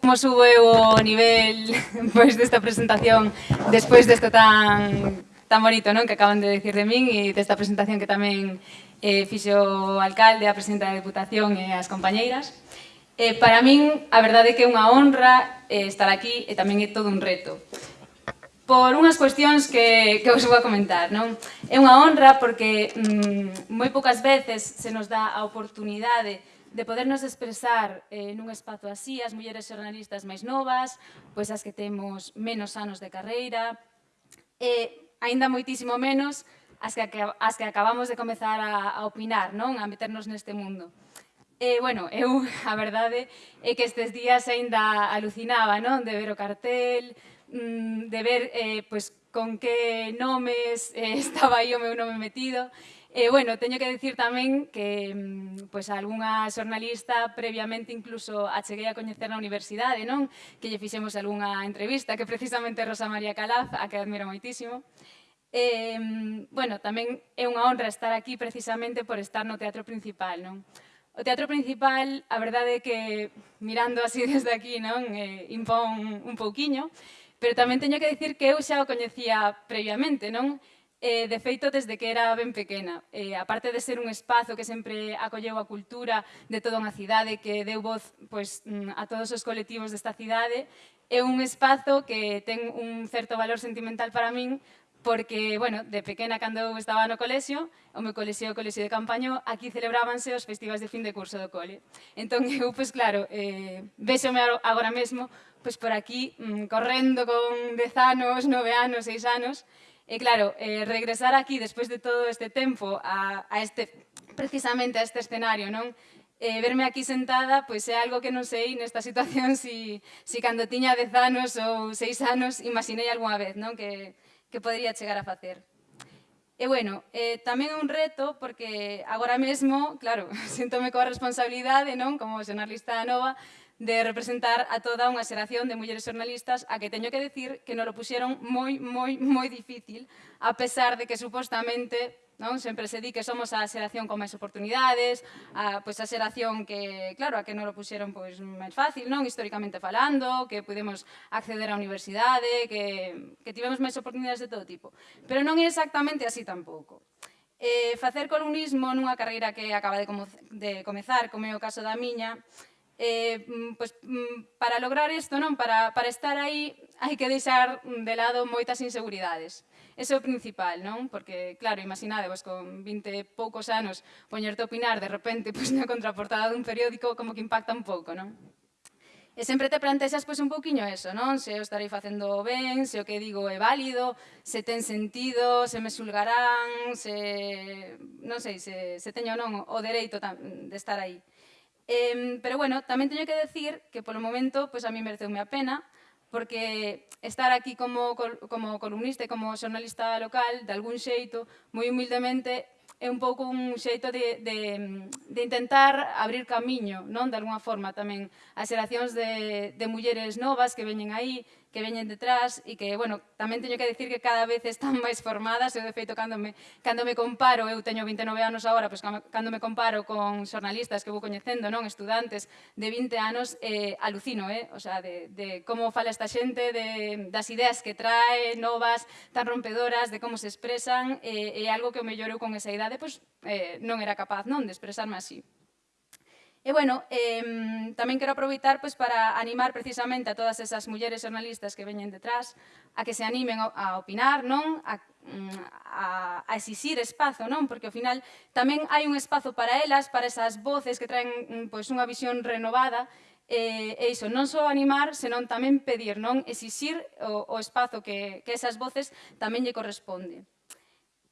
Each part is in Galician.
Como sube o nivel pois, desta presentación despois desto tan, tan bonito non que acaban de decir de min e desta presentación que tamén eh, fixo o alcalde, a presidenta da Deputación e as compañeiras. Eh, para min, a verdade é que é unha honra eh, estar aquí e tamén é todo un reto. Por unhas cuestións que, que vos vou a comentar, non? É unha honra porque mm, moi poucas veces se nos dá a oportunidade de de podernos expresar eh, nun espazo así as mulleres xornalistas máis novas, pois as que temos menos anos de carreira, e aínda moitísimo menos as que, as que acabamos de comezar a, a opinar, non a meternos neste mundo. E, bueno, eu, a verdade, é que estes días aínda alucinaba, non? De ver o cartel, mm, de ver eh, pois, con que nomes eh, estaba aí o meu nome metido. E, bueno, teño que decir tamén que pois, pues, algunha xornalista previamente incluso acheguei a coñecer na universidade, non? Que lle fixemos algunha entrevista, que precisamente Rosa María Calaz, a que admiro moitísimo. E, bueno, tamén é unha honra estar aquí precisamente por estar no teatro principal, non? O teatro principal, a verdade é que, mirando así desde aquí, non? Eh, impón un pouquiño, pero tamén teño que decir que eu xa o coñecía previamente, non? Eh, de feito, desde que era ben pequena. Eh, aparte de ser un espazo que sempre acolleu a cultura de toda unha cidade, que deu voz pois, a todos os colectivos desta cidade, é un espazo que ten un certo valor sentimental para min, porque, bueno, de pequena cando eu estaba no colexio, o meu colexio o colexio de campaño, aquí celebrábanse os festivais de fin de curso do cole. Entón, eu, pois claro, eh, vexome agora mesmo, pois por aquí, mm, correndo con 10 anos, 9 anos, 6 anos, E claro, eh, regresar aquí despois de todo este tempo a, a este, precisamente a este escenario, non? Eh, verme aquí sentada, pois é algo que non sei nesta situación si, si cando tiña 10 anos ou 6 anos imaginei algunha vez, non? Que, que podría chegar a facer. E bueno, eh, tamén é un reto porque agora mesmo, claro, sintome coa responsabilidade, non? Como xornalista nova, de representar a toda unha xeración de mulleres xornalistas a que teño que decir que non lo puxeron moi, moi, moi difícil, a pesar de que supostamente non? sempre se di que somos a xeración con máis oportunidades, a, pois a xeración que, claro, a que non lo puxeron pois, máis fácil, non históricamente falando, que pudemos acceder á universidade, que, que tivemos máis oportunidades de todo tipo. Pero non é exactamente así tampouco. Eh, facer columnismo nunha carreira que acaba de, como, de comezar, como é o caso da miña, eh, pois, para lograr isto, non para, para estar aí, hai que deixar de lado moitas inseguridades. Ese é o principal, non? Porque, claro, imaginade, vos con 20 e poucos anos poñerte a opinar de repente pois, na contraportada dun periódico como que impacta un pouco, non? E sempre te plantexas pois, un pouquiño eso, non? Se eu estarei facendo ben, se o que digo é válido, se ten sentido, se me xulgarán, se... non sei, se, se teño non o dereito de estar aí. Eh, pero bueno, tamén teño que decir que polo momento pois pues, a mí mereceume a pena, porque estar aquí como, como columnista e como xornalista local, de algún xeito, moi humildemente, é un pouco un xeito de, de, de intentar abrir camiño, non? De alguna forma tamén, as xeracións de, de mulleres novas que veñen aí, que veñen detrás e que, bueno, tamén teño que decir que cada vez están máis formadas. Eu, de feito, cando me, cando me comparo, eu teño 29 anos agora, pois cando me comparo con xornalistas que vou coñecendo, non estudantes de 20 anos, eh, alucino, eh? O sea, de, de como fala esta xente, de, das ideas que trae, novas, tan rompedoras, de como se expresan, eh, é algo que o mellor eu con esa idade pois, eh, non era capaz non de expresarme así. E, bueno, eh, tamén quero aproveitar pois, para animar precisamente a todas esas mulleres xornalistas que veñen detrás a que se animen a opinar, non? A, mm, a, a exixir espazo, non? Porque ao final tamén hai un espazo para elas, para esas voces que traen pois, unha visión renovada eh, e iso, non só animar, senón tamén pedir, non? Exixir o, o espazo que, que esas voces tamén lle corresponde.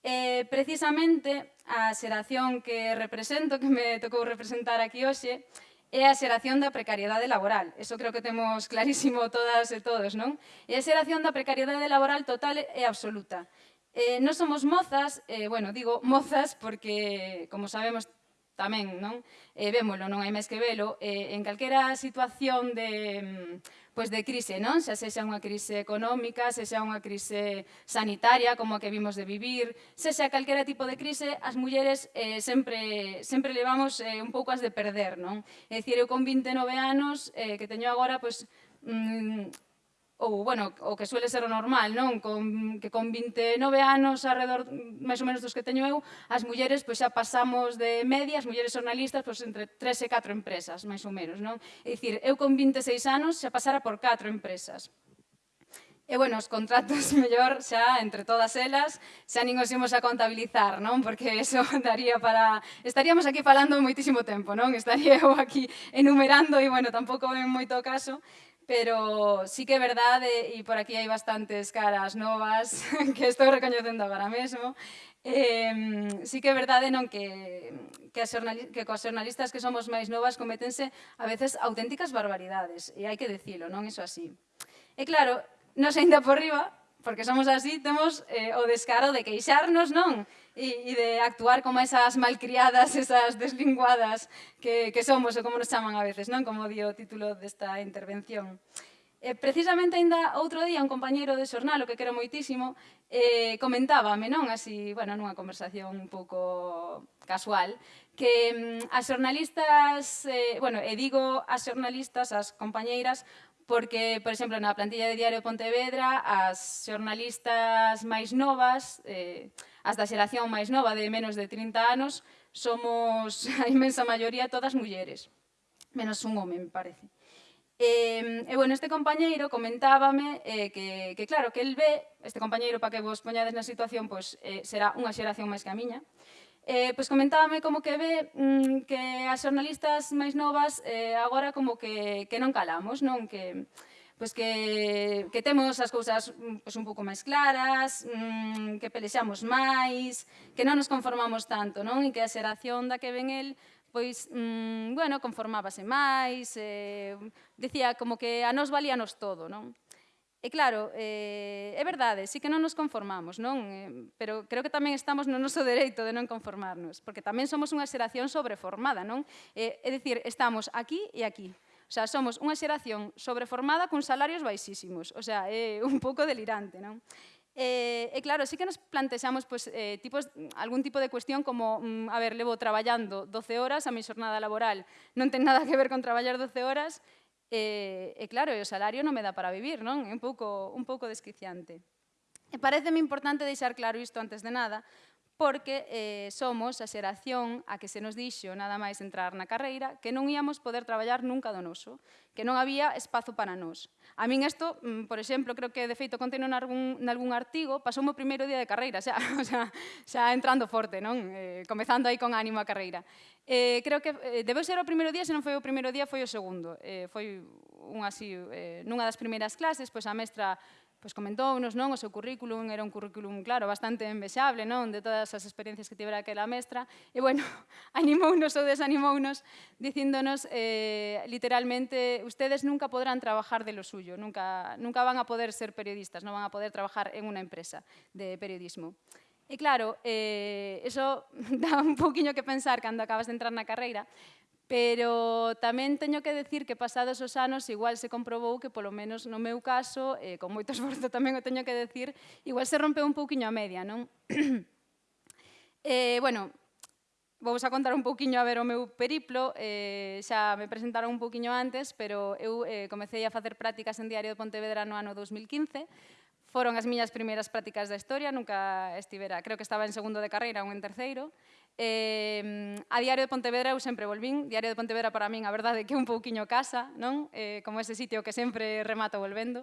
Eh, precisamente, a xeración que represento, que me tocou representar aquí hoxe, é a xeración da precariedade laboral. Eso creo que temos clarísimo todas e todos, non? E a xeración da precariedade laboral total e absoluta. Eh, non somos mozas, eh, bueno, digo mozas porque, como sabemos tamén, non? Eh, vémolo, non hai máis que velo. Eh, en calquera situación de... Mm, pois de crise, non? Xa sexa unha crise económica, sexa unha crise sanitaria, como a que vimos de vivir, sexa calquera tipo de crise, as mulleres eh, sempre, sempre levamos eh, un pouco as de perder, non? É dicir, eu con 29 anos, eh, que teño agora, pois, mm, ou, bueno, o que suele ser o normal, non? Con, que con 29 anos, alrededor máis ou menos dos que teño eu, as mulleres pois, xa pasamos de media, as mulleres jornalistas, pois, entre 3 e 4 empresas, máis ou menos, non? É dicir, eu con 26 anos xa pasara por 4 empresas. E, bueno, os contratos mellor xa entre todas elas, xa nin os imos a contabilizar, non? Porque eso daría para... Estaríamos aquí falando moitísimo tempo, non? Estaría eu aquí enumerando e, bueno, tampouco en moito caso pero sí que é verdade, e por aquí hai bastantes caras novas que estou recoñecendo agora mesmo, eh, sí que é verdade non que, que, as que coas xornalistas que somos máis novas cometense a veces auténticas barbaridades, e hai que decilo, non iso así. E claro, nos ainda por riba, porque somos así, temos eh, o descaro de queixarnos, non? e, e de actuar como esas malcriadas, esas deslinguadas que, que somos, ou como nos chaman a veces, non? como di o título desta intervención. Eh, precisamente ainda outro día un compañeiro de xornal, o que quero moitísimo, eh, comentábame, non así, bueno, nunha conversación un pouco casual, que mm, as xornalistas, eh, bueno, e digo as xornalistas, as compañeiras, porque, por exemplo, na plantilla de Diario Pontevedra, as xornalistas máis novas, eh, as da xeración máis nova de menos de 30 anos, somos a inmensa maioría todas mulleres, menos un home, me parece. E, eh, e bueno, este compañeiro comentábame eh, que, que claro, que el ve, este compañeiro para que vos poñades na situación, pois pues, eh, será unha xeración máis que a miña, Eh, pois comentábame como que ve mm, que as xornalistas máis novas eh, agora como que, que non calamos, non? Que, pois que, que temos as cousas pois, un pouco máis claras, mmm, que pelexamos máis, que non nos conformamos tanto, non? E que a xeración da que ven el pois, mmm, bueno, conformábase máis, eh, dicía como que a nos valíanos todo, non? E claro, eh, é verdade, sí que non nos conformamos, non? Eh, pero creo que tamén estamos no noso dereito de non conformarnos, porque tamén somos unha xeración sobreformada, non? Eh, é dicir, estamos aquí e aquí. O sea, somos unha xeración sobreformada con salarios baixísimos. O sea, é eh, un pouco delirante, non? E, eh, eh, claro, sí que nos plantexamos pues, eh, tipos, algún tipo de cuestión como, mm, a ver, levo traballando 12 horas a mi xornada laboral, non ten nada que ver con traballar 12 horas, E, e claro, o salario non me dá para vivir, non? É un pouco, un pouco desquiciante. E pareceme importante deixar claro isto antes de nada, porque eh, somos a xeración a que se nos dixo, nada máis entrar na carreira, que non íamos poder traballar nunca do noso, que non había espazo para nós. A min isto, mm, por exemplo, creo que de feito conteno nalgún, nalgún artigo, pasou o primeiro día de carreira, xa, xa, xa entrando forte, non? Eh, comezando aí con ánimo a carreira. Eh, creo que eh, debeu ser o primeiro día, se non foi o primeiro día, foi o segundo. Eh, foi un así, eh, nunha das primeiras clases, pois a mestra pois comentounos, non, o seu currículum era un currículum, claro, bastante envexable, non, de todas as experiencias que tivera aquela mestra, e, bueno, animounos ou desanimounos, dicíndonos, eh, literalmente, ustedes nunca podrán trabajar de lo suyo, nunca, nunca van a poder ser periodistas, non van a poder trabajar en unha empresa de periodismo. E claro, eh, eso dá un poquinho que pensar cando acabas de entrar na carreira, Pero tamén teño que decir que pasados os anos igual se comprobou que polo menos no meu caso, eh, con moito esforzo tamén o teño que decir, igual se rompeu un pouquiño a media, non? eh, bueno, Vos a contar un pouquiño a ver o meu periplo, eh, xa me presentaron un pouquiño antes, pero eu eh, comecei a facer prácticas en Diario de Pontevedra no ano 2015, Foron as miñas primeiras prácticas da historia, nunca estivera, creo que estaba en segundo de carreira ou en terceiro, Eh, a Diario de Pontevedra eu sempre volvín, Diario de Pontevedra para min a verdade que é un pouquiño casa, non? Eh, como ese sitio que sempre remato volvendo.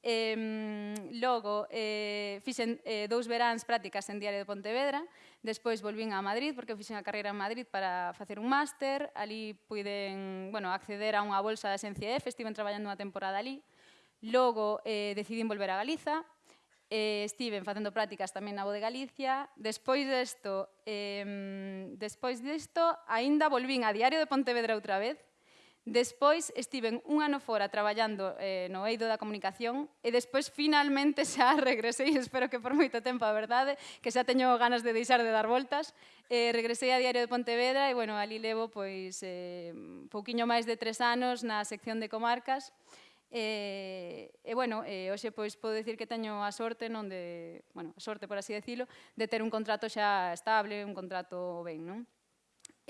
Eh, logo, eh, fixen eh, dous veráns prácticas en Diario de Pontevedra, despois volvín a Madrid, porque fixen a carreira en Madrid para facer un máster, ali puiden bueno, acceder a unha bolsa da SNCF, estiven traballando unha temporada ali, logo eh, decidín volver a Galiza, eh, estiven facendo prácticas tamén na Voz de Galicia. Despois desto, eh, despois desto, aínda volvín a Diario de Pontevedra outra vez. Despois estiven un ano fora traballando eh, no eido da comunicación e despois finalmente xa regresei, espero que por moito tempo a verdade, que xa teño ganas de deixar de dar voltas, eh, regresei a Diario de Pontevedra e bueno, ali levo pois, eh, pouquiño máis de tres anos na sección de comarcas E, e bueno, e, hoxe pois podo dicir que teño a sorte non de, bueno, a sorte por así decirlo, de ter un contrato xa estable, un contrato ben, non?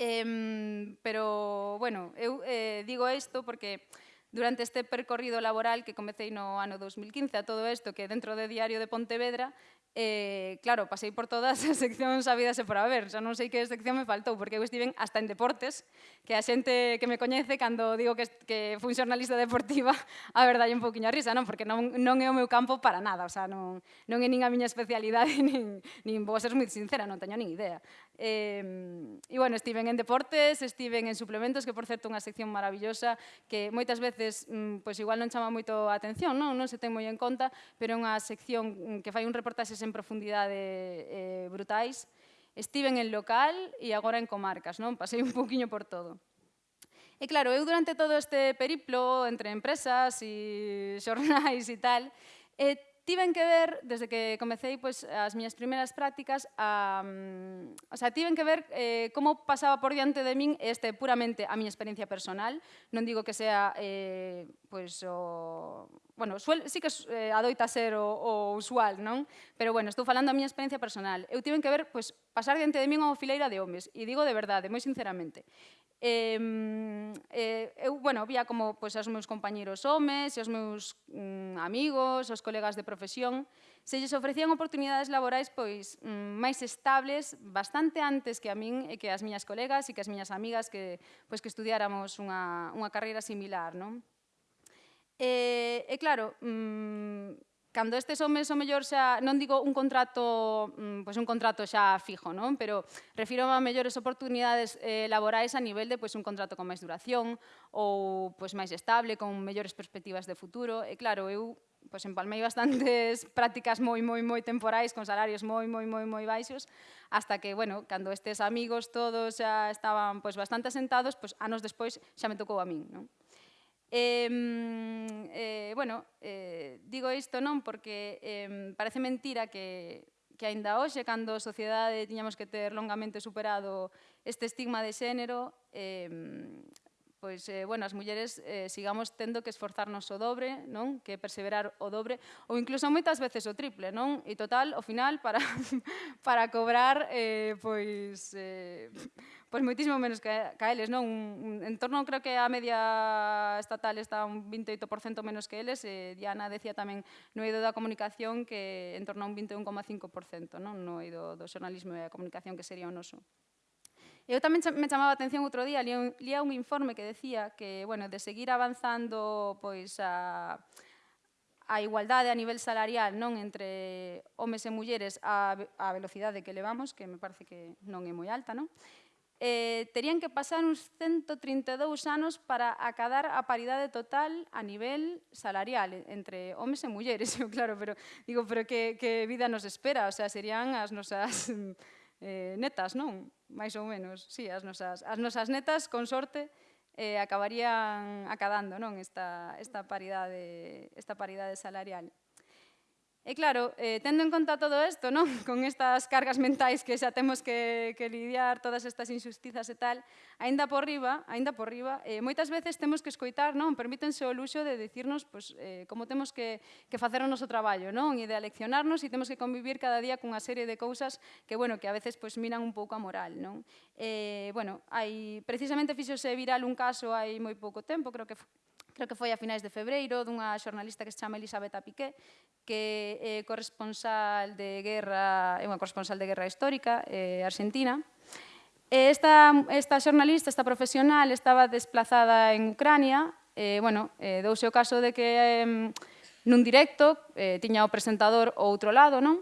Eh, pero, bueno, eu eh, digo isto porque durante este percorrido laboral que comecei no ano 2015 a todo isto que dentro de Diario de Pontevedra Eh, claro, pasei por todas as seccións habidas e por haber, xa non sei que sección me faltou, porque eu estiven hasta en deportes, que a xente que me coñece, cando digo que, que fui xornalista deportiva, a verdade un pouquinho a risa, non? Porque non, non é o meu campo para nada, o sea, non, non é nin a miña especialidade, nin, nin vou ser moi sincera, non teño nin idea. Eh, e, bueno, estiven en deportes, estiven en suplementos, que, por certo, unha sección maravillosa que moitas veces, mm, pois igual non chama moito a atención, non, non se ten moi en conta, pero é unha sección mm, que fai un reportaxe en profundidade eh, brutais. Estiven en local e agora en comarcas, non? Pasei un poquinho por todo. E claro, eu durante todo este periplo entre empresas e xornais e tal, eh, tiven que ver, desde que comecei pois, as miñas primeiras prácticas, a, um, o sea, tiven que ver eh, como pasaba por diante de min este puramente a miña experiencia personal. Non digo que sea eh, pois, o... Bueno, suel, sí que eh, adoita ser o, o usual, non? Pero, bueno, estou falando a miña experiencia personal. Eu tive que ver, pois, pasar diante de min unha fileira de homes, e digo de verdade, moi sinceramente. Eh, eh, eu, bueno, vía como pois, aos meus compañeros homes, aos meus mm, amigos, aos colegas de profesión, se lles ofrecían oportunidades laborais pois mm, máis estables bastante antes que a min e que as miñas colegas e que as miñas amigas que, pois, que estudiáramos unha, unha carreira similar, non? E, e claro, mm, cando estes homes o mellor xa, non digo un contrato, mm, pois un contrato xa fijo, non? pero refiro a mellores oportunidades eh, laborais a nivel de pois, un contrato con máis duración ou pois, máis estable, con mellores perspectivas de futuro. E claro, eu pois empalmei bastantes prácticas moi, moi, moi temporais, con salarios moi, moi, moi, moi baixos, hasta que, bueno, cando estes amigos todos xa estaban pois, bastante asentados, pois anos despois xa me tocou a min, non? Eh, eh, bueno, eh, digo isto non porque eh, parece mentira que, que aínda hoxe, cando a sociedade tiñamos que ter longamente superado este estigma de xénero, eh, pois, eh, bueno, as mulleres eh, sigamos tendo que esforzarnos o dobre, non? Que perseverar o dobre, ou incluso moitas veces o triple, non? E total, ao final, para, para cobrar, eh, pois, eh, pois moitísimo menos que, que a eles, non? Un, en torno, creo que a media estatal está un 28% menos que eles, e eh, Diana decía tamén no eido da comunicación que en torno a un 21,5%, non? No eido do xornalismo e a comunicación que sería o noso. Eu tamén me chamaba a atención outro día, lía un, lía un informe que decía que, bueno, de seguir avanzando pois a a igualdade a nivel salarial non entre homes e mulleres a, a velocidade que levamos, que me parece que non é moi alta, non? eh, terían que pasar uns 132 anos para acadar a paridade total a nivel salarial entre homes e mulleres, claro, pero digo, pero que, que vida nos espera, o sea, serían as nosas eh, netas, non? Mais ou menos, sí, as nosas, as nosas netas, con sorte, eh, acabarían acadando non esta, esta, paridade, esta paridade salarial. E claro, eh, tendo en conta todo isto, non? con estas cargas mentais que xa temos que, que lidiar, todas estas injustizas e tal, aínda por riba, aínda por riba, eh, moitas veces temos que escoitar, non? Permítense o luxo de dicirnos pois, eh, como temos que, que facer o noso traballo, non? E de aleccionarnos e temos que convivir cada día cunha serie de cousas que, bueno, que a veces pois, miran un pouco a moral, non? Eh, bueno, hai, precisamente fixose viral un caso hai moi pouco tempo, creo que creo que foi a finais de febreiro, dunha xornalista que se chama Elisabetta Piqué, que é corresponsal de guerra, é unha corresponsal de guerra histórica eh, argentina. E esta, esta xornalista, esta profesional, estaba desplazada en Ucrania, eh, bueno, eh, douse o caso de que eh, nun directo eh, tiña o presentador o outro lado, non?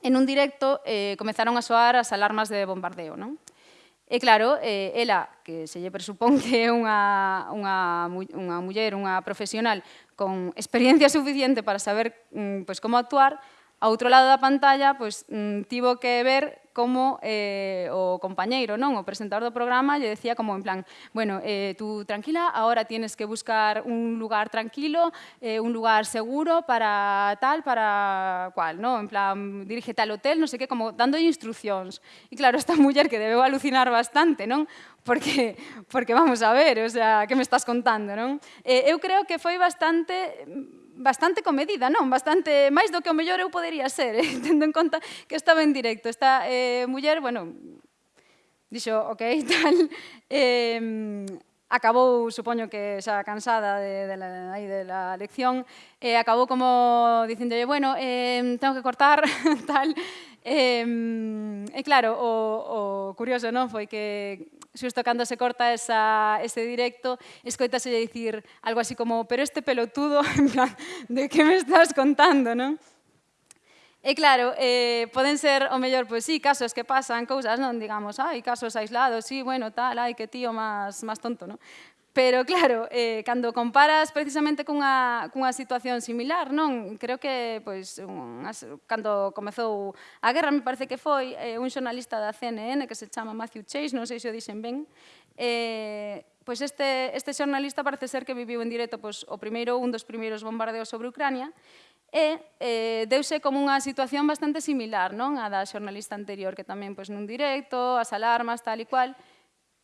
En un directo eh, comezaron a soar as alarmas de bombardeo, non? E claro, eh, ela, que se lle presupón que é unha, unha, unha muller, unha profesional con experiencia suficiente para saber mm, pois, como actuar, a outro lado da pantalla pois, mm, tivo que ver como eh, o compañeiro, non? O presentador do programa lle decía como en plan, bueno, eh, tú tranquila, ahora tienes que buscar un lugar tranquilo, eh, un lugar seguro para tal, para cual, non? En plan, dirige tal hotel, non sei que, como dando instruccións. E claro, esta muller que debeu alucinar bastante, non? porque, porque vamos a ver, o sea, que me estás contando, non? Eh, eu creo que foi bastante bastante comedida, non? Bastante máis do que o mellor eu podería ser, eh? tendo en conta que estaba en directo. Esta eh, muller, bueno, dixo, ok, tal, eh, acabou, supoño que xa cansada de, de, la, aí de la lección, eh, acabou como dicindolle, bueno, eh, tengo que cortar, tal, eh, e claro, o, o curioso non foi que xusto cando se corta esa, ese directo, escoitase dicir algo así como pero este pelotudo, en plan, de que me estás contando, non? E claro, eh, poden ser, o mellor, pois sí, casos que pasan, cousas, non digamos, ai, casos aislados, sí, bueno, tal, ai, que tío máis, máis tonto, non? Pero claro, eh, cando comparas precisamente cunha, cunha situación similar, non? Creo que, pois, un, as, cando comezou a guerra, me parece que foi eh, un xornalista da CNN que se chama Matthew Chase, non sei se o dixen ben, eh, pois este, este xornalista parece ser que viviu en directo pois, o primeiro, un dos primeiros bombardeos sobre Ucrania, e eh, deuse como unha situación bastante similar non? a da xornalista anterior, que tamén pois, nun directo, as alarmas, tal e cual,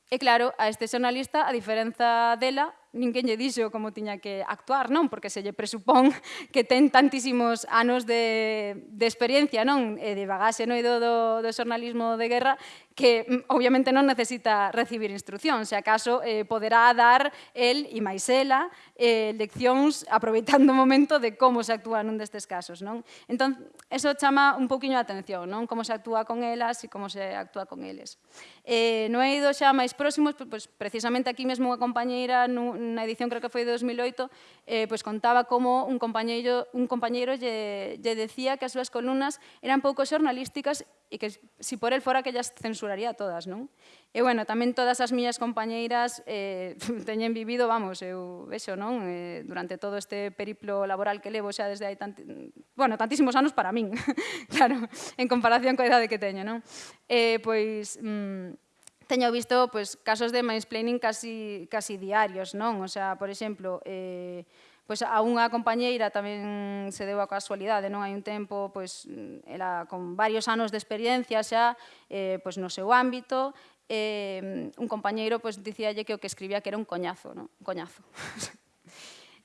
E claro, a este xornalista, a diferenza dela, ninguén lle dixo como tiña que actuar, non? Porque se lle presupón que ten tantísimos anos de, de experiencia, non? E de bagaxe noido do, do xornalismo de guerra que mm, obviamente non necesita recibir instrucción, se acaso eh, poderá dar el e máis ela eh, leccións aproveitando o momento de como se actúa nun destes casos, non? Entón, eso chama un poquinho a atención, non? Como se actúa con elas e como se actúa con eles. Eh, no he ido xa máis próximos, pois, precisamente aquí mesmo unha compañeira nun, na edición creo que foi de 2008, eh, pois contaba como un compañeiro, un compañeiro lle, lle decía que as súas columnas eran pouco xornalísticas e que si por el fora que ellas censuraría todas, non? E bueno, tamén todas as miñas compañeiras eh, teñen vivido, vamos, eu vexo, non? Eh, durante todo este periplo laboral que levo xa desde hai tanti... bueno, tantísimos anos para min, claro, en comparación coa idade que teño, non? Eh, pois... Mm, teño visto pois, casos de mansplaining casi, casi diarios, non? O sea, por exemplo, eh, pois a unha compañeira tamén se deu a casualidade, non hai un tempo, pois ela con varios anos de experiencia xa, eh, pois no seu ámbito, eh, un compañeiro pois dicíalle que o que escribía que era un coñazo, non? Un coñazo.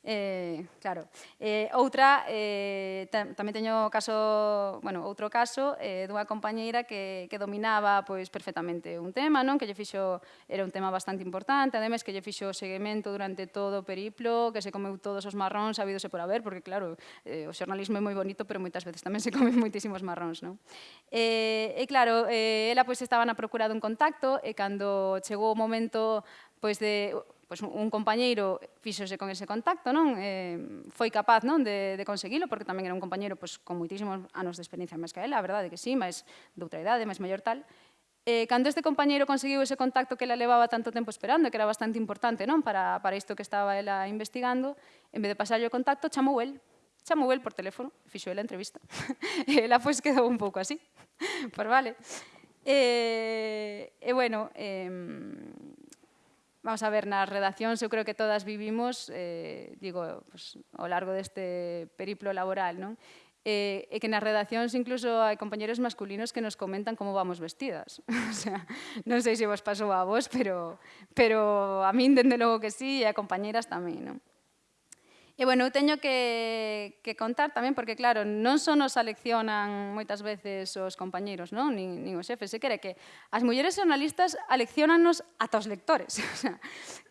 Eh, claro. Eh, outra, eh, tamén teño caso, bueno, outro caso eh, dunha compañeira que, que dominaba pois, perfectamente un tema, non? que lle fixo, era un tema bastante importante, ademais que lle fixo seguimento durante todo o periplo, que se comeu todos os marróns, sabídose por haber, porque claro, eh, o xornalismo é moi bonito, pero moitas veces tamén se comen moitísimos marróns. Non? Eh, e claro, eh, ela pois, estaba na procura dun contacto, e cando chegou o momento pois, de pois un compañeiro fíxose con ese contacto, non? Eh, foi capaz non de, de conseguilo, porque tamén era un compañeiro pois, con moitísimos anos de experiencia máis que ela, a verdade que sí, máis de outra idade, máis maior tal. Eh, cando este compañeiro conseguiu ese contacto que ela levaba tanto tempo esperando, que era bastante importante non para, para isto que estaba ela investigando, en vez de pasarlle o contacto, chamou el chamou el por teléfono, fixo ela a entrevista. ela pois quedou un pouco así. pois vale. Eh, e, eh, eh, bueno, eh, Vamos a ver, nas redaccións eu creo que todas vivimos, eh, digo, pues, ao largo deste periplo laboral, non? Eh, e que nas redaccións incluso hai compañeros masculinos que nos comentan como vamos vestidas. o sea, non sei se vos pasou a vos, pero, pero a min dende logo que sí e a compañeras tamén. Non? E, bueno, eu teño que, que contar tamén, porque, claro, non só nos aleccionan moitas veces os compañeros, non? Nin, nin os xefes, se quere que as mulleres xornalistas aleccionanos ata os lectores. O sea,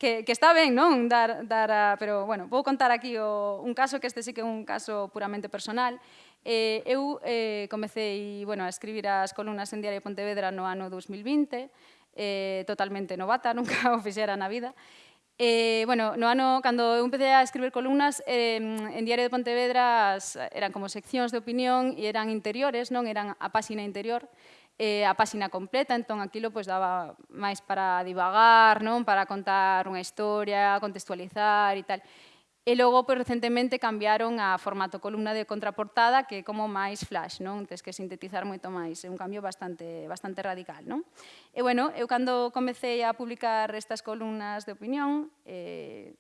que, que está ben, non? Dar, dar a, pero, bueno, vou contar aquí o, un caso, que este sí que é un caso puramente personal. Eh, eu eh, comecei bueno, a escribir as columnas en Diario Pontevedra no ano 2020, eh, totalmente novata, nunca o fixera na vida, e Eh, bueno, no ano, cando eu empecé a escribir columnas, eh, en Diario de Pontevedra eran como seccións de opinión e eran interiores, non eran a páxina interior, eh, a páxina completa, entón aquilo pois, daba máis para divagar, non para contar unha historia, contextualizar e tal. E logo, pois, recentemente cambiaron a formato columna de contraportada que é como máis flash, non? Tens que sintetizar moito máis, é un cambio bastante, bastante radical, non? E bueno, eu cando comecei a publicar estas columnas de opinión, eh,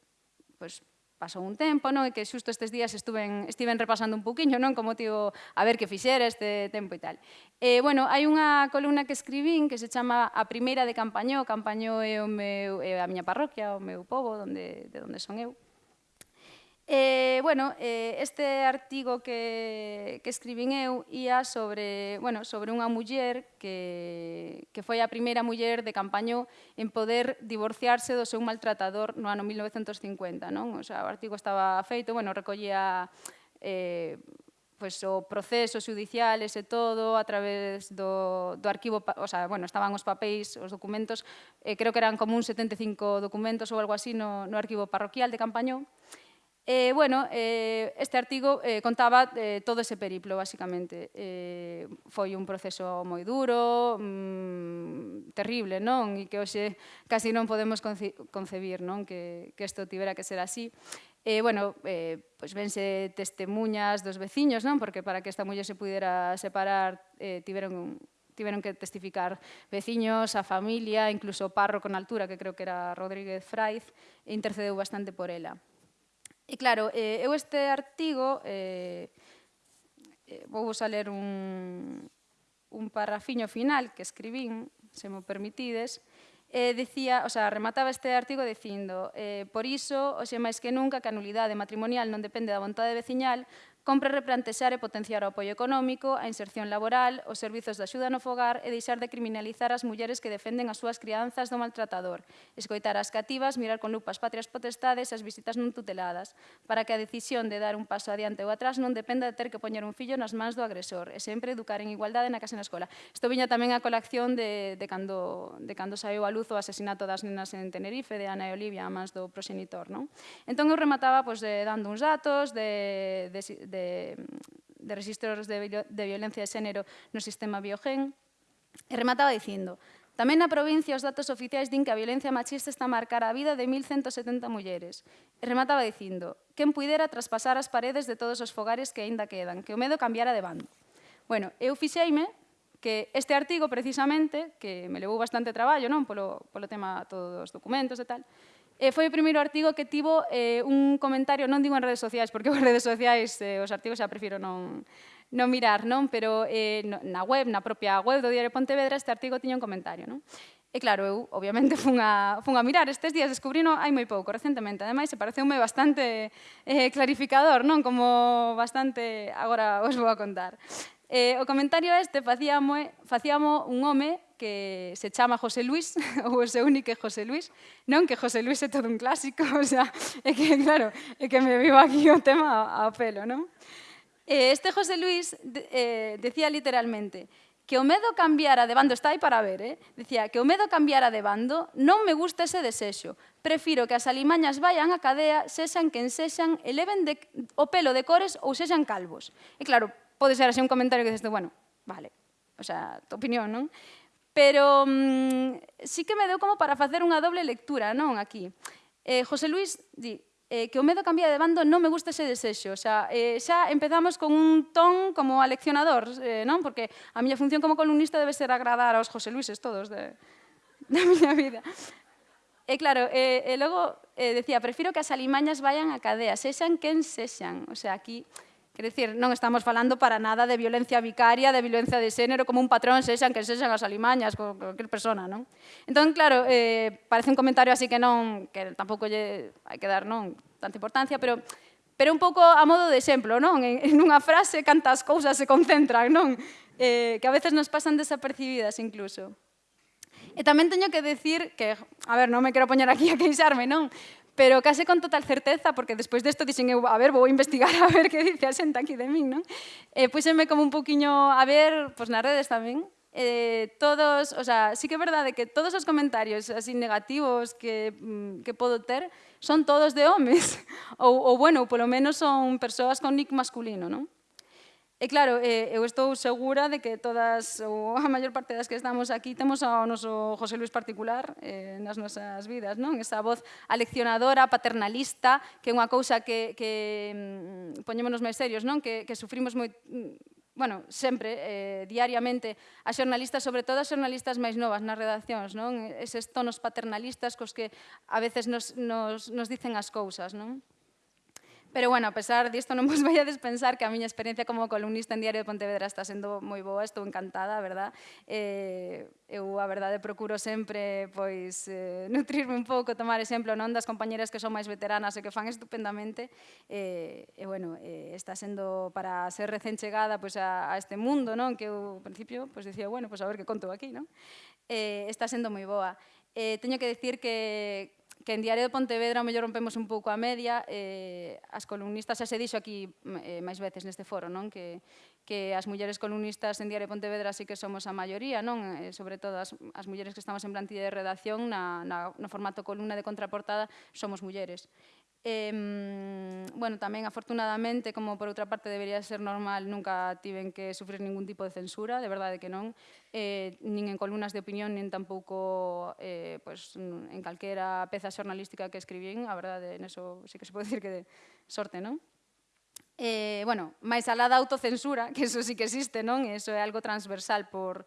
pois, pasou un tempo, non? E que xusto estes días estuven, estiven repasando un poquinho, non? Como tivo a ver que fixera este tempo e tal. E, bueno, hai unha columna que escribín que se chama A primeira de Campañó. Campañó é, o meu, é a miña parroquia, o meu povo, donde, de onde son eu. Eh, bueno, eh, este artigo que, que escribín eu ia sobre, bueno, sobre unha muller que, que foi a primeira muller de Campañó en poder divorciarse do seu maltratador no ano 1950. Non? O, sea, o artigo estaba feito, bueno, recollía eh, pues, o proceso judicial, ese todo, a través do, do arquivo, o sea, bueno, estaban os papéis, os documentos, eh, creo que eran como un 75 documentos ou algo así no, no arquivo parroquial de Campañó, Eh, bueno, eh, este artigo eh, contaba eh, todo ese periplo, basicamente. Eh, foi un proceso moi duro, mm, terrible, non? E que hoxe casi non podemos conce concebir non? Que, que isto tibera que ser así. Eh, bueno, eh, pois vense testemunhas dos veciños, non? Porque para que esta muller se pudera separar, eh, tiveron tiveron que testificar veciños, a familia, incluso o parro con altura, que creo que era Rodríguez Fraiz, e intercedeu bastante por ela. E claro, eh, eu este artigo eh, eh, vou vos a ler un, un parrafiño final que escribín, se mo permitides, eh, decía, o sea, remataba este artigo dicindo eh, por iso, hoxe máis que nunca, que a nulidade matrimonial non depende da vontade veciñal, Compre replantexar e potenciar o apoio económico, a inserción laboral, os servizos de axuda no fogar e deixar de criminalizar as mulleres que defenden as súas crianzas do maltratador, escoitar as cativas, mirar con lupas patrias potestades e as visitas non tuteladas, para que a decisión de dar un paso adiante ou atrás non dependa de ter que poñer un fillo nas mans do agresor e sempre educar en igualdade na casa e na escola. Isto viña tamén a colección de, de, cando, de cando saiu a luz o asesinato das nenas en Tenerife de Ana e Olivia a mans do proxenitor. Non? Entón eu remataba pois, de, dando uns datos de, de, de de, de registros de, de violencia de xénero no sistema biogen. E remataba dicindo, Tamén na provincia os datos oficiais din que a violencia machista está a marcar a vida de 1.170 mulleres. E remataba dicindo, quen puidera traspasar as paredes de todos os fogares que aínda quedan, que o medo cambiara de bando. Bueno, eu fixeime que este artigo precisamente, que me levou bastante traballo, non polo, polo tema todos os documentos e tal, Eh, foi o primeiro artigo que tivo eh, un comentario, non digo en redes sociais, porque en redes sociais eh, os artigos xa prefiro non, non mirar, non? pero eh, na web, na propia web do Diario Pontevedra, este artigo tiña un comentario. Non? E claro, eu obviamente fun a, fun a mirar estes días, descubrino hai moi pouco recentemente. Ademais, se pareceume bastante eh, clarificador, non? Como bastante agora os vou a contar. Eh, o comentario este facíamo, facíamo un home que se chama José Luis, ou o seu único José Luis, non que José Luis é todo un clásico, o sea, é que, claro, é que me vivo aquí o tema a, a pelo, non? Eh, este José Luis de, eh, decía literalmente que o medo cambiara de bando, está aí para ver, eh? decía que o medo cambiara de bando, non me gusta ese desexo, prefiro que as alimañas vayan a cadea, sexan quen sexan, eleven de, o pelo de cores ou sexan calvos. E claro, pode ser así un comentario que dices, bueno, vale, o sea, tu opinión, non? Pero mmm, sí que me deu como para facer unha doble lectura, non, aquí. Eh, José Luis di, eh, que o medo cambia de bando non me gusta ese desexo. O sea, eh, xa empezamos con un ton como aleccionador, eh, non? Porque a miña función como columnista debe ser agradar aos José Luises todos de, da miña vida. E claro, e, e logo eh, decía, prefiro que as alimañas vayan a cadea, sexan quen sexan. O sea, aquí Quer dicir, non estamos falando para nada de violencia vicaria, de violencia de xénero, como un patrón sexan que sexan as alimañas, con cualquier persona, non? Entón, claro, eh, parece un comentario así que non, que tampouco lle hai que dar non tanta importancia, pero pero un pouco a modo de exemplo, non? En, en unha frase cantas cousas se concentran, non? Eh, que a veces nos pasan desapercibidas incluso. E tamén teño que decir que, a ver, non me quero poñer aquí a queixarme, non? pero case con total certeza, porque despois desto dixen eu, a ver, vou investigar a ver que dice a xente aquí de min, non? E eh, púxenme como un poquinho a ver, pois nas redes tamén, eh, todos, o sea, sí que é verdade que todos os comentarios así negativos que, mm, que podo ter son todos de homes, ou, ou bueno, polo menos son persoas con nick masculino, non? E claro, eh, eu estou segura de que todas ou a maior parte das que estamos aquí temos ao noso José Luis particular eh, nas nosas vidas, non? Esa voz aleccionadora, paternalista, que é unha cousa que, que mm, poñémonos máis serios, non? Que, que sufrimos moi mm, bueno, sempre, eh, diariamente, a xornalistas, sobre todo as xornalistas máis novas nas redaccións, non? Eses tonos paternalistas cos que a veces nos, nos, nos dicen as cousas, non? Pero bueno, a pesar disto non vos vai a despensar que a miña experiencia como columnista en Diario de Pontevedra está sendo moi boa, estou encantada, a verdad? Eh, eu, a verdade, procuro sempre pois, eh, nutrirme un pouco, tomar exemplo non das compañeras que son máis veteranas e que fan estupendamente. Eh, e, bueno, eh, está sendo para ser recén chegada pois, a, a este mundo, non? Que eu, ao principio, pois, dicía, bueno, pois a ver que conto aquí, non? Eh, está sendo moi boa. Eh, teño que decir que, que en Diario de Pontevedra o mellor rompemos un pouco a media, eh, as columnistas xa se dixo aquí eh, máis veces neste foro, non? Que, que as mulleres columnistas en Diario de Pontevedra sí que somos a maioría, non? Eh, sobre todo as, as mulleres que estamos en plantilla de redacción na, na, no formato columna de contraportada somos mulleres. Eh, bueno, tamén, afortunadamente, como por outra parte debería ser normal, nunca tiven que sufrir ningún tipo de censura, de verdade que non, eh, nin en columnas de opinión, nin tampouco eh, pues, en calquera peza xornalística que escribín, a verdade, en eso sí que se pode dicir que de sorte, non? Eh, bueno, máis alá da autocensura, que eso sí que existe, non? Eso é algo transversal por,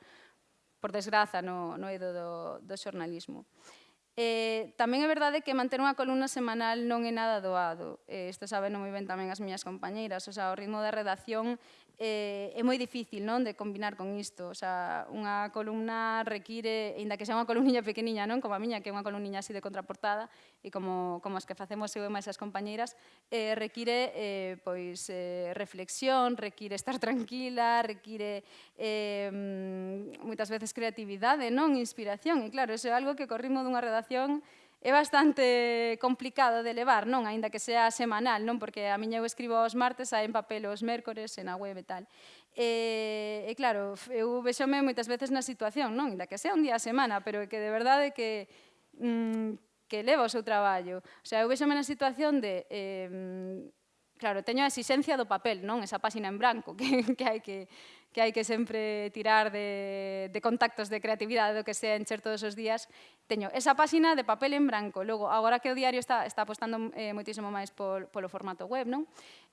por desgraza no, no eido do, do xornalismo. Eh, Eh, tamén é verdade que manter unha columna semanal non é nada doado. Eh, isto saben moi ben tamén as miñas compañeiras. O sea, o ritmo de redacción eh, é moi difícil non de combinar con isto. O sea, unha columna require, aínda que sea unha columniña pequeniña, non como a miña, que é unha columniña así de contraportada, e como, como as que facemos eu e máis as compañeiras, eh, require eh, pois, eh, reflexión, require estar tranquila, require eh, moitas veces creatividade, non inspiración. E claro, iso é algo que co ritmo dunha redacción é bastante complicado de levar, non? Ainda que sea semanal, non? Porque a miña eu escribo os martes, hai en papel os mércores, en a web e tal. E, e claro, eu vexome moitas veces na situación, non? Ainda que sea un día a semana, pero que de verdade que mm, que leva o seu traballo. O sea, eu vexome na situación de eh, claro, teño a exixencia do papel, non? Esa páxina en branco que, que hai que, que hai que sempre tirar de, de contactos de creatividade do que sea encher todos os días, teño esa páxina de papel en branco. Logo, agora que o diario está, está apostando eh, moitísimo máis pol, polo formato web, non?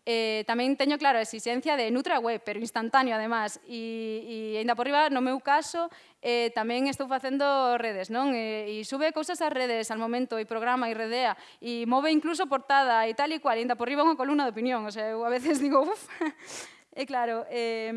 Eh, tamén teño claro a exigencia de Nutra web, pero instantáneo además, e, e ainda por riba, no meu caso, eh, tamén estou facendo redes, non? E, e sube cousas ás redes al momento, e programa, e redea, e move incluso portada, e tal e cual, e ainda por riba unha columna de opinión, o sea, eu a veces digo, uff, E claro, eh,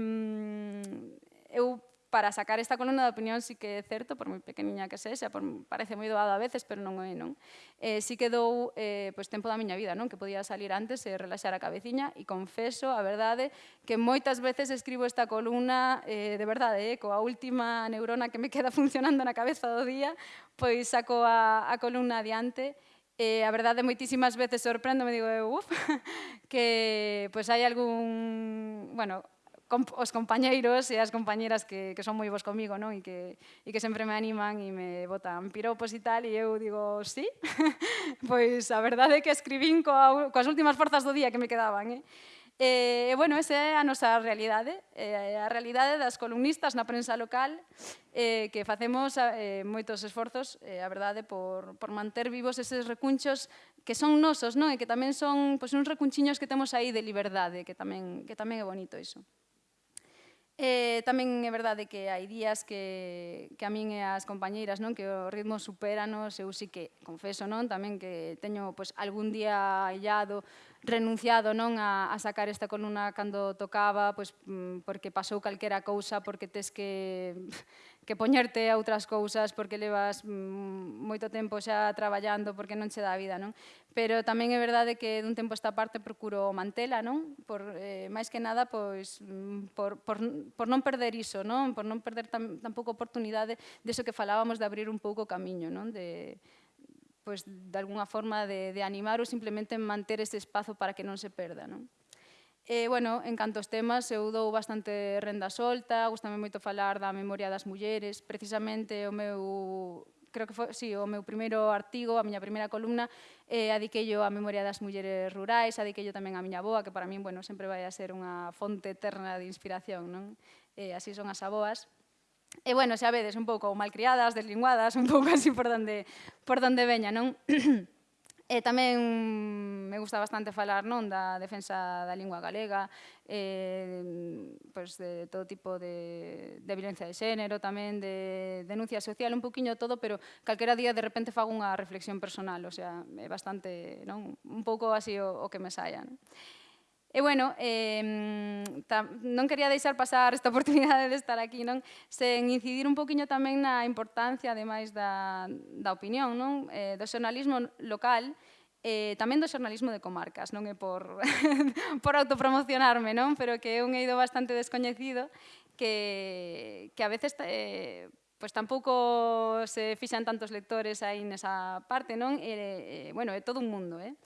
eu para sacar esta columna de opinión sí que é certo, por moi pequeniña que sexa, por, parece moi doado a veces, pero non é, non? Eh, sí que dou eh, pois, tempo da miña vida, non? Que podía salir antes e eh, relaxar a cabeciña, e confeso, a verdade, que moitas veces escribo esta columna, eh, de verdade, eh, coa última neurona que me queda funcionando na cabeza do día, pois saco a, a columna adiante, e E a verdade, moitísimas veces sorprendo, me digo, uf, que pois hai algún, bueno, os compañeiros e as compañeras que, que son moi vos comigo, non? E que, e que sempre me animan e me botan piropos e tal, e eu digo, sí, pois a verdade é que escribín coa, coas últimas forzas do día que me quedaban, eh? E, eh, bueno, esa é a nosa realidade, eh, a realidade das columnistas na prensa local eh, que facemos eh, moitos esforzos, eh, a verdade, por, por manter vivos eses recunchos que son nosos, non? E que tamén son pois, uns recunchiños que temos aí de liberdade, que tamén, que tamén é bonito iso. Eh, tamén é verdade que hai días que, que a min e as compañeiras non que o ritmo superanos, eu sí que confeso non tamén que teño pois, algún día hallado renunciado non a, a sacar esta columna cando tocaba, pois, mm, porque pasou calquera cousa, porque tes que que poñerte a outras cousas porque levas mm, moito tempo xa traballando porque non che dá vida, non? Pero tamén é verdade que dun tempo esta parte procuro mantela, non? Por, eh, máis que nada, pois, mm, por, por, por non perder iso, non? Por non perder tam, tampouco oportunidade deso que falábamos de abrir un pouco o camiño, non? De, pois, de alguna forma de, de animar ou simplemente manter ese espazo para que non se perda, non? E, bueno, en cantos temas, eu dou bastante renda solta, gustame moito falar da memoria das mulleres, precisamente o meu creo que foi, sí, o meu primeiro artigo, a miña primeira columna, eh, adiqueio a memoria das mulleres rurais, adiqueio tamén a miña boa, que para min, bueno, sempre vai a ser unha fonte eterna de inspiración, non? Eh, así son as aboas. E, bueno, xa vedes, un pouco malcriadas, deslinguadas, un pouco así por donde, por donde veña, non? E tamén me gusta bastante falar non da defensa da lingua galega, eh, pois de todo tipo de, de violencia de xénero, tamén de denuncia social, un poquinho todo, pero calquera día de repente fago unha reflexión personal, o sea, é bastante, non? un pouco así o, o que me saia. Non? E bueno, eh, ta, non quería deixar pasar esta oportunidade de estar aquí, non? Sen incidir un poquinho tamén na importancia, ademais, da, da opinión, non? Eh, do xornalismo local, eh, tamén do xornalismo de comarcas, non é por, por autopromocionarme, non? Pero que é un eido bastante descoñecido que, que a veces eh, pois pues tampouco se fixan tantos lectores aí nesa parte, non? E, eh, bueno, é todo un mundo, eh?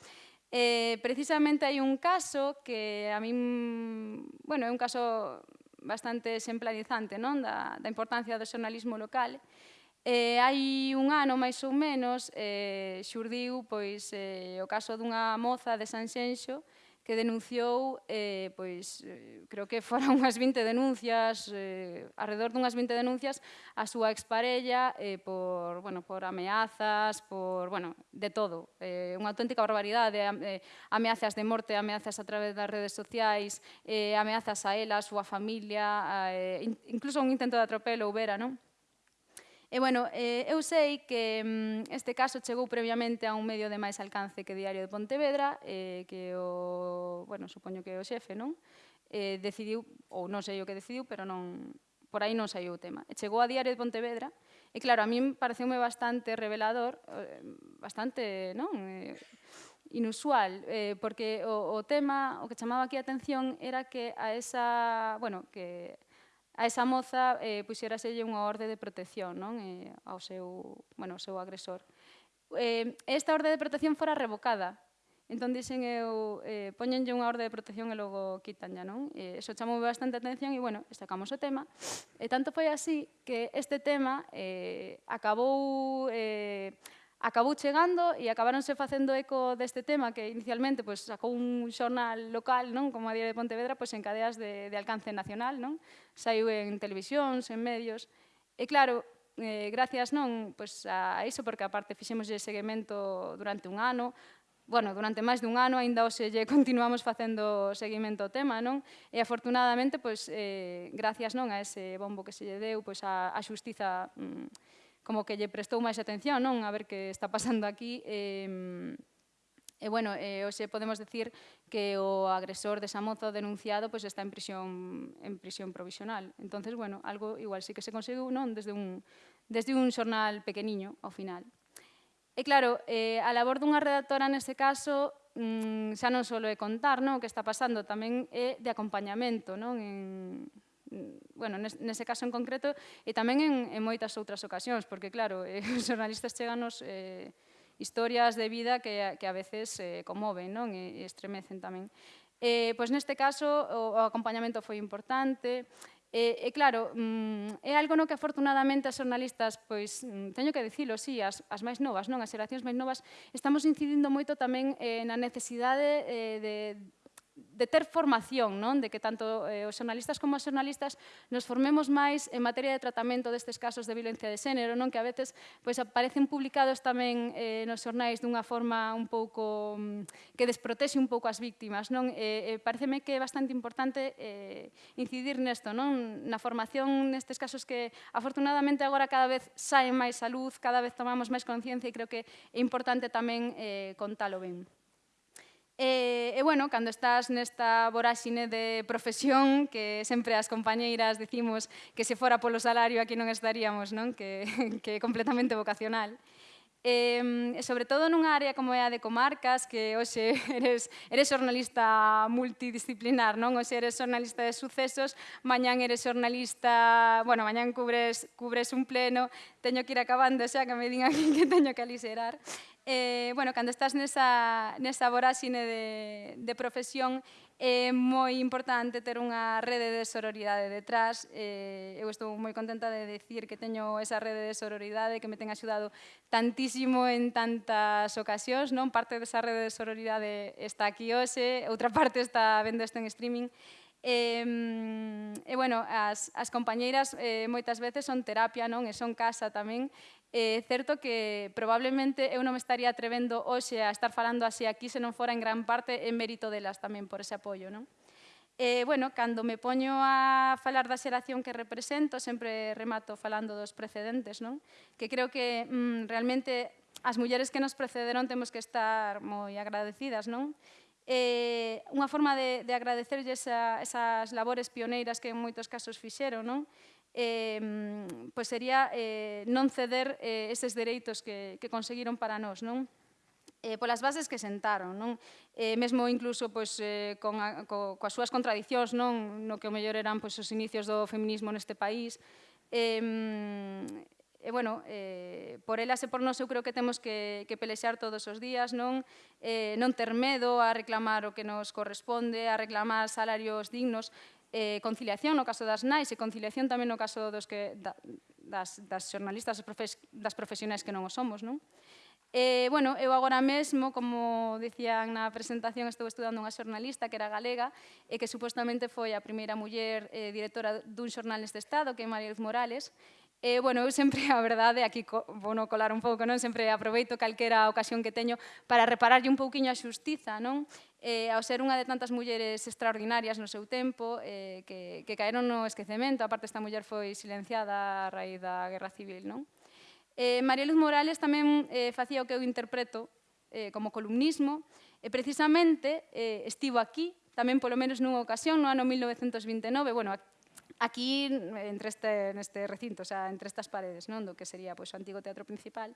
Eh, precisamente hai un caso que a min, bueno, é un caso bastante exemplarizante non? Da, da importancia do xornalismo local. Eh, hai un ano, máis ou menos, eh, xurdiu pois, eh, o caso dunha moza de Sanxenxo que denunciou, eh, pois, eh, creo que foran unhas 20 denuncias, eh, alrededor dunhas 20 denuncias, a súa exparella eh, por, bueno, por ameazas, por, bueno, de todo. Eh, unha auténtica barbaridade, eh, ameazas de morte, ameazas a través das redes sociais, eh, ameazas a ela, a súa familia, a, eh, incluso un intento de atropelo, houbera, non? E, bueno, eh, eu sei que mm, este caso chegou previamente a un medio de máis alcance que Diario de Pontevedra, eh, que o, bueno, supoño que é o xefe, non? Eh, decidiu, ou non sei o que decidiu, pero non, por aí non saiu o tema. E chegou a Diario de Pontevedra, e claro, a min pareceume bastante revelador, eh, bastante, non? Eh, inusual, eh, porque o, o tema, o que chamaba aquí a atención era que a esa, bueno, que a esa moza eh, puxeraselle unha orde de protección non? Eh, ao seu, bueno, ao seu agresor. Eh, esta orde de protección fora revocada, Entón dixen eu, eh, poñenlle unha orde de protección e logo quitanlla, non? E eso chamou bastante atención e, bueno, sacamos o tema. E tanto foi así que este tema eh, acabou eh, acabou chegando e acabaronse facendo eco deste tema que inicialmente pois, sacou un xornal local, non como a Diario de Pontevedra, pois, en cadeas de, de alcance nacional, non? saiu en televisións, en medios, e claro, eh, gracias non pois, a iso, porque aparte fixemos ese seguimento durante un ano, bueno, durante máis dun ano, aínda hoxe lle continuamos facendo seguimento ao tema, non? E afortunadamente, pois, eh, gracias non a ese bombo que se lle deu, pois, a, a xustiza mm, como que lle prestou máis atención, non? A ver que está pasando aquí. Eh, E, bueno, eh, hoxe podemos decir que o agresor desa moza denunciado pues, está en prisión, en prisión provisional. entonces bueno, algo igual sí que se conseguiu non desde un, desde un xornal pequeniño ao final. E claro, eh, a labor dunha redactora nese caso mmm, xa non só é contar non, o que está pasando, tamén é de acompañamento non? en, bueno, nese caso en concreto, e tamén en, en moitas outras ocasións, porque claro, eh, os xornalistas cheganos eh, historias de vida que, que a veces eh, conmoven non? E, e estremecen tamén. Eh, pois neste caso o, o acompañamento foi importante, E, e claro, mm, é algo no que afortunadamente as xornalistas, pois, mm, teño que dicilo, sí, as, as máis novas, non as xeracións máis novas, estamos incidindo moito tamén eh, na necesidade eh, de, de ter formación, non? de que tanto eh, os xornalistas como as xornalistas nos formemos máis en materia de tratamento destes casos de violencia de xénero, non? que a veces pois, aparecen publicados tamén eh, nos xornais dunha forma un pouco mm, que desprotexe un pouco as víctimas. Non? Eh, eh, pareceme que é bastante importante eh, incidir nesto, non? na formación nestes casos que afortunadamente agora cada vez saen máis a luz, cada vez tomamos máis conciencia e creo que é importante tamén eh, contalo ben. E, e bueno, cando estás nesta voráxine de profesión, que sempre as compañeiras dicimos que se fora polo salario aquí non estaríamos, non? Que, que é completamente vocacional. E, sobre todo nunha área como é a de comarcas, que hoxe eres, eres xornalista multidisciplinar, non? Hoxe eres xornalista de sucesos, mañán eres xornalista, bueno, mañán cubres, cubres un pleno, teño que ir acabando, xa que me din aquí que teño que aliserar eh, bueno, cando estás nesa, nesa voráxine de, de profesión, é moi importante ter unha rede de sororidade detrás. Eh, eu estou moi contenta de decir que teño esa rede de sororidade que me ten axudado tantísimo en tantas ocasións. Non? Parte desa rede de sororidade está aquí hoxe, outra parte está vendo isto en streaming. E, eh, eh, bueno, as, as compañeiras eh, moitas veces son terapia, non? E son casa tamén. É certo que probablemente eu non me estaría atrevendo hoxe a estar falando así aquí se non fora en gran parte en mérito delas tamén por ese apoio. Non? E, bueno, cando me poño a falar da xeración que represento, sempre remato falando dos precedentes, non? que creo que mm, realmente as mulleres que nos precederon temos que estar moi agradecidas. Non? E, unha forma de, de agradecerlle esa, esas labores pioneiras que en moitos casos fixeron, non? eh, pois sería eh, non ceder eh, eses dereitos que, que conseguiron para nós, non? eh, polas bases que sentaron, non? Eh, mesmo incluso pois, eh, con a, co, coas súas contradicións, non? No que o mellor eran pois, os inicios do feminismo neste país. Eh, e, bueno, eh, por elas e por nós eu creo que temos que, que pelexar todos os días, non, eh, non ter medo a reclamar o que nos corresponde, a reclamar salarios dignos, eh, conciliación no caso das nais e conciliación tamén no caso dos que, da, das, das xornalistas profes, das profesionais que non o somos. Non? Eh, bueno, eu agora mesmo, como dicían na presentación, estou estudando unha xornalista que era galega e que supostamente foi a primeira muller eh, directora dun xornal neste estado, que é María Luz Morales, E, eh, bueno, eu sempre, a verdade, aquí vou no colar un pouco, non? Sempre aproveito calquera ocasión que teño para repararlle un pouquiño a xustiza, non? eh, ao ser unha de tantas mulleres extraordinarias no seu tempo eh, que, que caeron no esquecemento, aparte esta muller foi silenciada a raíz da Guerra Civil. Non? Eh, María Luz Morales tamén eh, facía o que eu interpreto eh, como columnismo e precisamente eh, estivo aquí, tamén polo menos nunha ocasión, no ano 1929, bueno, aquí entre este, neste recinto, o sea, entre estas paredes, non do que sería pois, o antigo teatro principal,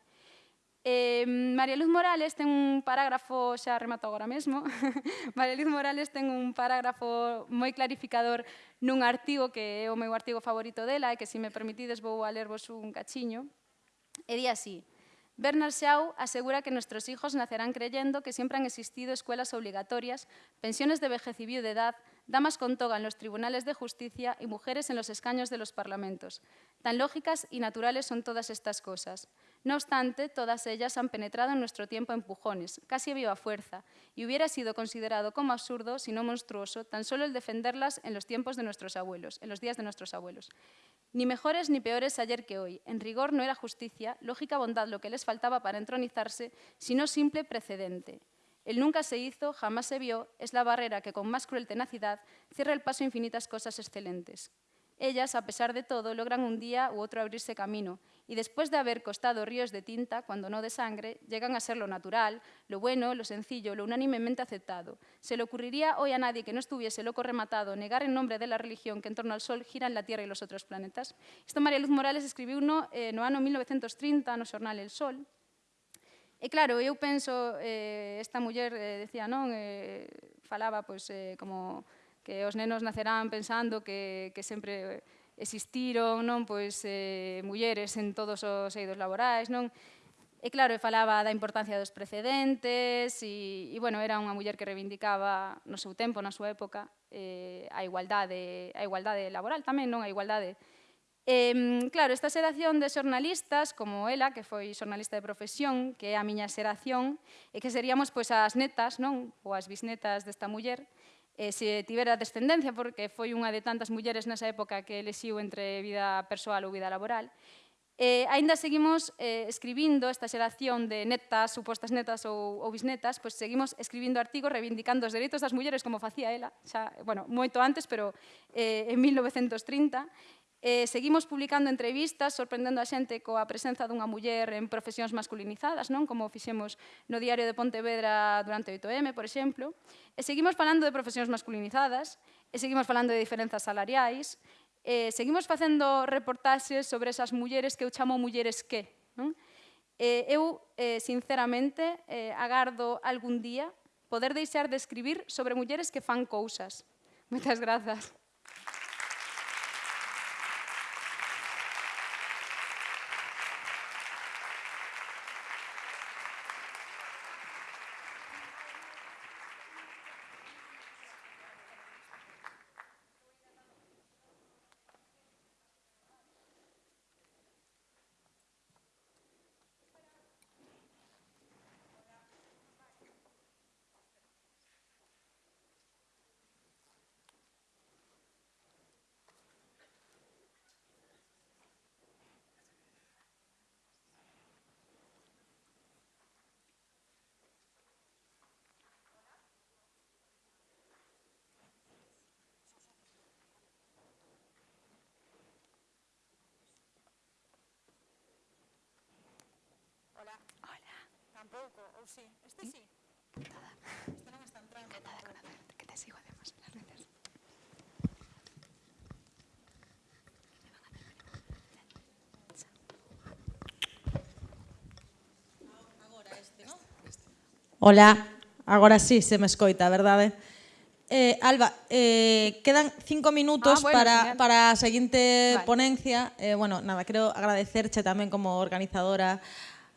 Eh, María Luz Morales ten un parágrafo, xa remato agora mesmo, María Luz Morales ten un parágrafo moi clarificador nun artigo que é o meu artigo favorito dela e que, se me permitides, vou a lervos un cachiño. E di así, Bernard Shaw asegura que nuestros hijos nacerán creyendo que siempre han existido escuelas obligatorias, pensiones de vejez y viudedad, damas con toga en los tribunales de justicia y mujeres en los escaños de los parlamentos. Tan lógicas y naturales son todas estas cosas. No obstante, todas ellas han penetrado en nuestro tiempo empujones, casi a viva fuerza, y hubiera sido considerado como absurdo, si no monstruoso, tan solo el defenderlas en los tiempos de nuestros abuelos, en los días de nuestros abuelos. Ni mejores ni peores ayer que hoy. En rigor no era justicia, lógica bondad lo que les faltaba para entronizarse, sino simple precedente. El nunca se hizo, jamás se vio, es la barrera que con más cruel tenacidad cierra el paso a infinitas cosas excelentes. Ellas, a pesar de todo, logran un día u otro abrirse camino, y después de haber costado ríos de tinta, cuando no de sangre, llegan a ser lo natural, lo bueno, lo sencillo, lo unánimemente aceptado. ¿Se le ocurriría hoy a nadie que no estuviese loco rematado negar en nombre de la religión que en torno al Sol giran la Tierra y los otros planetas? Isto María Luz Morales escribiu uno eh, no ano 1930 no xornal El Sol, E claro, eu penso, eh, esta muller eh, decía, non, eh, falaba pois, eh, como que os nenos nacerán pensando que, que sempre existiron non pois eh, mulleres en todos os eidos laborais, non? E claro, falaba da importancia dos precedentes e, e bueno, era unha muller que reivindicaba no seu tempo, na súa época, eh, a igualdade, a igualdade laboral tamén, non? A igualdade Eh, claro, esta xeración de xornalistas, como ela, que foi xornalista de profesión, que é a miña xeración, e que seríamos pois as netas, non? Ou as bisnetas desta muller, eh, se tivera descendencia, porque foi unha de tantas mulleres nesa época que elexiu entre vida persoal ou vida laboral. Eh, ainda seguimos eh, escribindo esta xeración de netas, supostas netas ou, ou bisnetas, pois seguimos escribindo artigos reivindicando os dereitos das mulleres como facía ela, xa, bueno, moito antes, pero eh, en 1930, Eh, seguimos publicando entrevistas, sorprendendo a xente coa presenza dunha muller en profesións masculinizadas, non como fixemos no Diario de Pontevedra durante 8M, por exemplo. E seguimos falando de profesións masculinizadas, e seguimos falando de diferenzas salariais, e seguimos facendo reportaxes sobre esas mulleres que eu chamo mulleres que. Non? E eu, eh, sinceramente, eh, agardo algún día poder deixar de escribir sobre mulleres que fan cousas. Moitas grazas. Pouco, ou sí? Este sí? Este non está entrando. Que te sigo además las redes. Hola, agora sí se me escoita, verdade? Eh, Alba, eh, quedan cinco minutos Ah, bueno, para, genial. para a seguinte Vale. ponencia. Eh, bueno, nada, quero agradecerche tamén como organizadora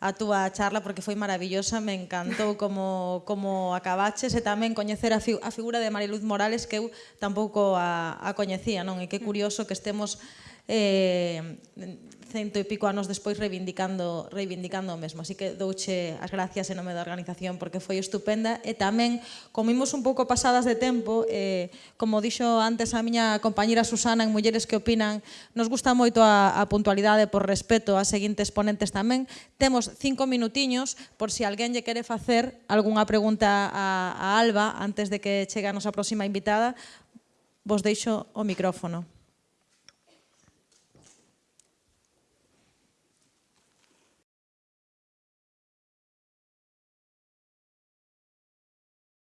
a túa charla porque foi maravillosa, me encantou como, como acabaches e tamén coñecer a, fi, a figura de Mariluz Morales que eu tampouco a, a coñecía, non? E que curioso que estemos eh, cento e pico anos despois reivindicando, reivindicando o mesmo. Así que douche as gracias en nome da organización porque foi estupenda e tamén comimos un pouco pasadas de tempo eh, como dixo antes a miña compañera Susana en Mulleres que opinan nos gusta moito a, a puntualidade por respeto a seguintes ponentes tamén temos cinco minutiños por si alguén lle quere facer algunha pregunta a, a Alba antes de que chegue a nosa próxima invitada vos deixo o micrófono.